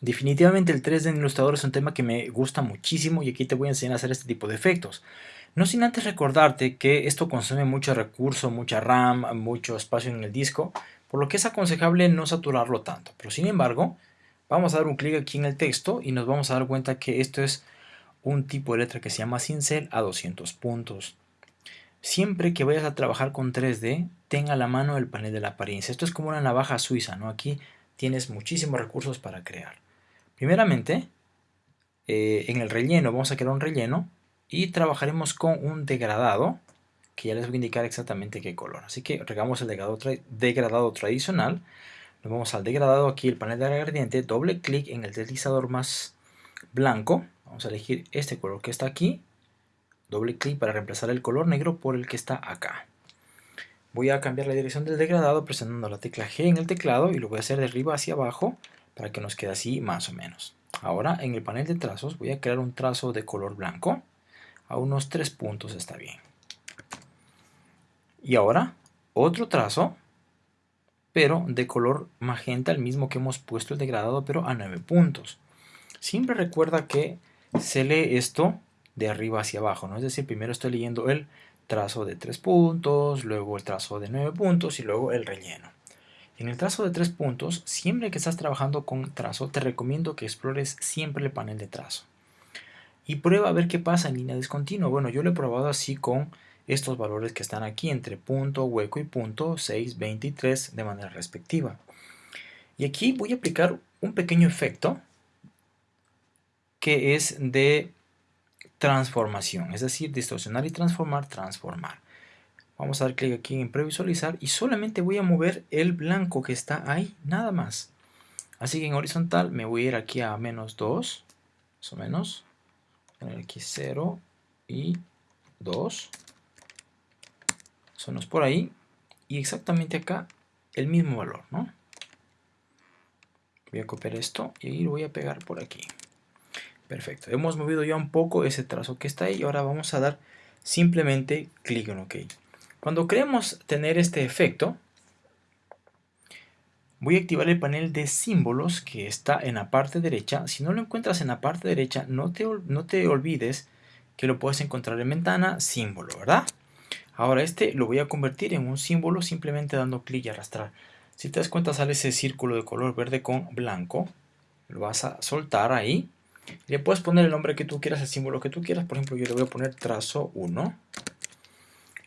Definitivamente el 3D en Illustrator es un tema que me gusta muchísimo y aquí te voy a enseñar a hacer este tipo de efectos. No sin antes recordarte que esto consume mucho recurso, mucha RAM, mucho espacio en el disco, por lo que es aconsejable no saturarlo tanto. Pero sin embargo, vamos a dar un clic aquí en el texto y nos vamos a dar cuenta que esto es un tipo de letra que se llama cincel a 200 puntos. Siempre que vayas a trabajar con 3D, tenga a la mano el panel de la apariencia. Esto es como una navaja suiza, ¿no? Aquí tienes muchísimos recursos para crear. Primeramente, eh, en el relleno vamos a crear un relleno y trabajaremos con un degradado que ya les voy a indicar exactamente qué color. Así que regamos el degradado, degradado tradicional. Nos vamos al degradado aquí, el panel de gradiente, doble clic en el deslizador más blanco. Vamos a elegir este color que está aquí. Doble clic para reemplazar el color negro por el que está acá. Voy a cambiar la dirección del degradado presionando la tecla G en el teclado y lo voy a hacer de arriba hacia abajo para que nos quede así más o menos. Ahora en el panel de trazos voy a crear un trazo de color blanco a unos 3 puntos está bien. Y ahora otro trazo, pero de color magenta, el mismo que hemos puesto el degradado, pero a 9 puntos. Siempre recuerda que se lee esto de arriba hacia abajo, ¿no? Es decir, primero estoy leyendo el trazo de 3 puntos, luego el trazo de 9 puntos y luego el relleno. En el trazo de 3 puntos, siempre que estás trabajando con trazo, te recomiendo que explores siempre el panel de trazo y prueba a ver qué pasa en línea discontinua. Bueno, yo lo he probado así con estos valores que están aquí entre punto, hueco y punto, 6, 23 de manera respectiva. Y aquí voy a aplicar un pequeño efecto que es de transformación, es decir, distorsionar y transformar, transformar. Vamos a dar clic aquí en previsualizar y solamente voy a mover el blanco que está ahí, nada más. Así que en horizontal me voy a ir aquí a menos 2, más o menos, poner aquí 0 y 2. Sonos por ahí. Y exactamente acá el mismo valor, ¿no? Voy a copiar esto y lo voy a pegar por aquí. Perfecto. Hemos movido ya un poco ese trazo que está ahí. Y ahora vamos a dar simplemente clic en OK. Cuando queremos tener este efecto, voy a activar el panel de símbolos que está en la parte derecha. Si no lo encuentras en la parte derecha, no te, no te olvides que lo puedes encontrar en ventana, símbolo, ¿verdad? Ahora este lo voy a convertir en un símbolo simplemente dando clic y arrastrar. Si te das cuenta sale ese círculo de color verde con blanco. Lo vas a soltar ahí. Le puedes poner el nombre que tú quieras, el símbolo que tú quieras. Por ejemplo, yo le voy a poner trazo 1.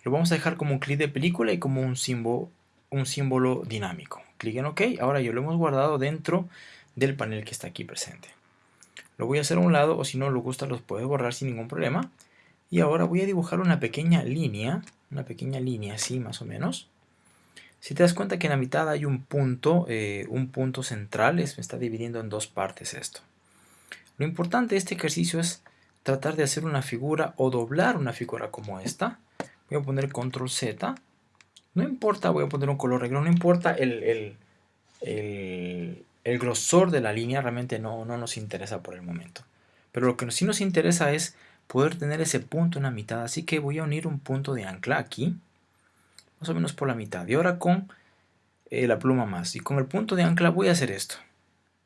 Lo vamos a dejar como un clic de película y como un símbolo, un símbolo dinámico clic en OK. Ahora ya lo hemos guardado dentro del panel que está aquí presente. Lo voy a hacer a un lado o si no lo gusta los puedes borrar sin ningún problema. Y ahora voy a dibujar una pequeña línea, una pequeña línea así más o menos. Si te das cuenta que en la mitad hay un punto, eh, un punto central, me está dividiendo en dos partes esto. Lo importante de este ejercicio es tratar de hacer una figura o doblar una figura como esta. Voy a poner control Z no importa, voy a poner un color negro, no importa el, grosor de la línea, realmente no, no nos interesa por el momento. Pero lo que sí nos interesa es poder tener ese punto en la mitad, así que voy a unir un punto de ancla aquí, más o menos por la mitad. Y ahora con eh, la pluma más, y con el punto de ancla voy a hacer esto.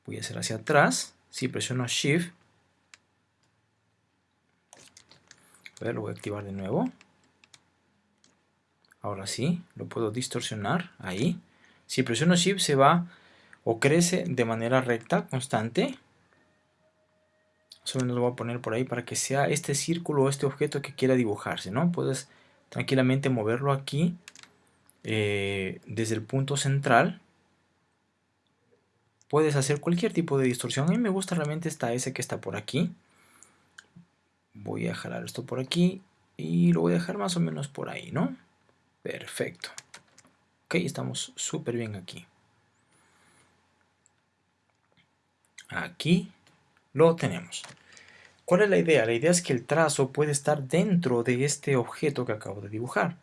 Voy a hacer hacia atrás, si presiono Shift, a ver, lo voy a activar de nuevo. Ahora sí, lo puedo distorsionar ahí. Si presiono Shift se va o crece de manera recta, constante. Más o menos lo voy a poner por ahí para que sea este círculo o este objeto que quiera dibujarse, ¿no? Puedes tranquilamente moverlo aquí eh, desde el punto central. Puedes hacer cualquier tipo de distorsión. A mí me gusta realmente esta S que está por aquí. Voy a jalar esto por aquí y lo voy a dejar más o menos por ahí, ¿no? Perfecto. Ok, estamos súper bien aquí. Aquí lo tenemos. ¿Cuál es la idea? La idea es que el trazo puede estar dentro de este objeto que acabo de dibujar.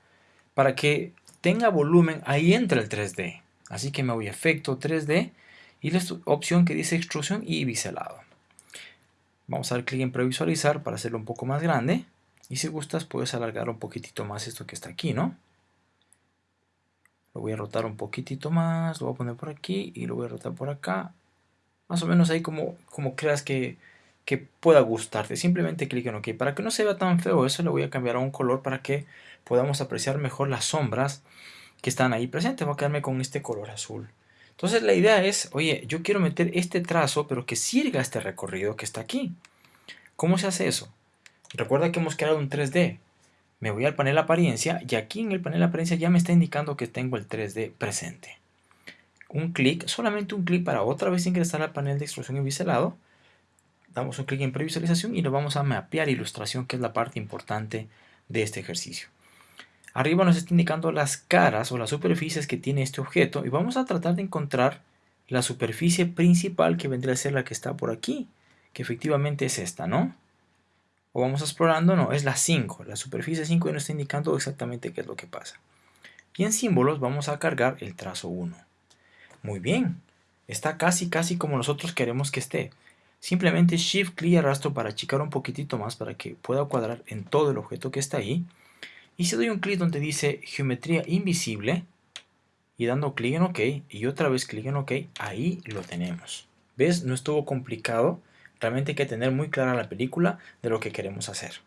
Para que tenga volumen, ahí entra el 3D. Así que me voy a efecto 3D y la opción que dice extrusión y biselado. Vamos a dar clic en previsualizar para hacerlo un poco más grande. Y si gustas puedes alargar un poquitito más esto que está aquí, ¿no? Lo voy a rotar un poquitito más, lo voy a poner por aquí y lo voy a rotar por acá. más o menos ahí como, como creas que, que pueda gustarte. Simplemente clic en OK. Para que no se vea tan feo eso, le voy a cambiar a un color para que podamos apreciar mejor las sombras que están ahí presentes. Voy a quedarme con este color azul. Entonces la idea es, oye, yo quiero meter este trazo, pero que sirva este recorrido que está aquí. ¿Cómo se hace eso? Recuerda que hemos creado un 3D. Me voy al panel apariencia y aquí en el panel apariencia ya me está indicando que tengo el 3D presente. Un clic, solamente un clic para otra vez ingresar al panel de extrusión y biselado. Damos un clic en previsualización y lo vamos a mapear ilustración, que es la parte importante de este ejercicio. Arriba nos está indicando las caras o las superficies que tiene este objeto y vamos a tratar de encontrar la superficie principal que vendría a ser la que está por aquí, que efectivamente es esta, ¿no? O vamos explorando, no, es la 5, la superficie 5 y nos está indicando exactamente qué es lo que pasa. Y en símbolos vamos a cargar el trazo 1. Muy bien, está casi casi como nosotros queremos que esté. Simplemente Shift clic y arrastro para achicar un poquitito más para que pueda cuadrar en todo el objeto que está ahí y si doy un clic donde dice geometría invisible y dando clic en OK y otra vez clic en OK, ahí lo tenemos. ¿Ves? No estuvo complicado. Realmente hay que tener muy clara la película de lo que queremos hacer.